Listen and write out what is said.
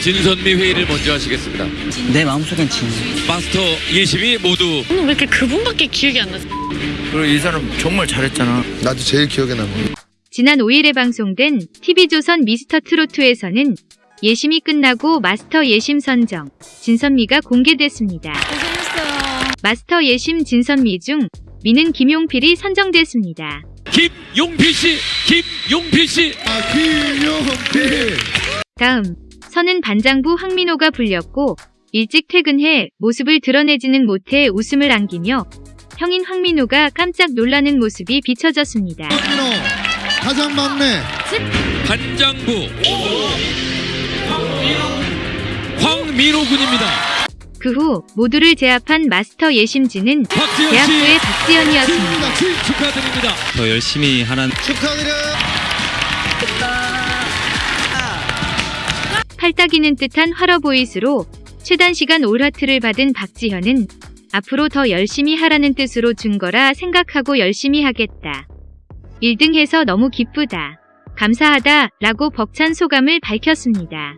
진선미 회의를 먼저 하시겠습니다. 내 마음속엔 진. 마스터 예심이 모두 오늘 왜 이렇게 그분밖에 기억이 안 나지? 그리고 이 사람 정말 잘했잖아. 나도 제일 기억에 남아. 지난 5일에 방송된 TV조선 미스터 트로트에서는 예심이 끝나고 마스터 예심 선정, 진선미가 공개됐습니다. 고생했어요. 마스터 예심 진선미 중 미는 김용필이 선정됐습니다. 김용필 씨, 김용필 씨. 아, 김용필. 다음, 선은 반장부 황민호가 불렸고 일찍 퇴근해 모습을 드러내지는 못해 웃음을 안기며 형인 황민호가 깜짝 놀라는 모습이 비춰졌습니다. 황민호 가장 막내. 반장부 황민호 군입니다. 그 후 모두를 제압한 마스터 예심진은 박지현 대학교의 씨 박지연이었습니다. 축하드립니다. 더 열심히 하는 축하드려요. 팔딱이는 듯한 활어 보이스로 최단 시간 올하트를 받은 박지현은 앞으로 더 열심히 하라는 뜻으로 준 거라 생각하고 열심히 하겠다. 1등 해서 너무 기쁘다. 감사하다 라고 벅찬 소감을 밝혔습니다.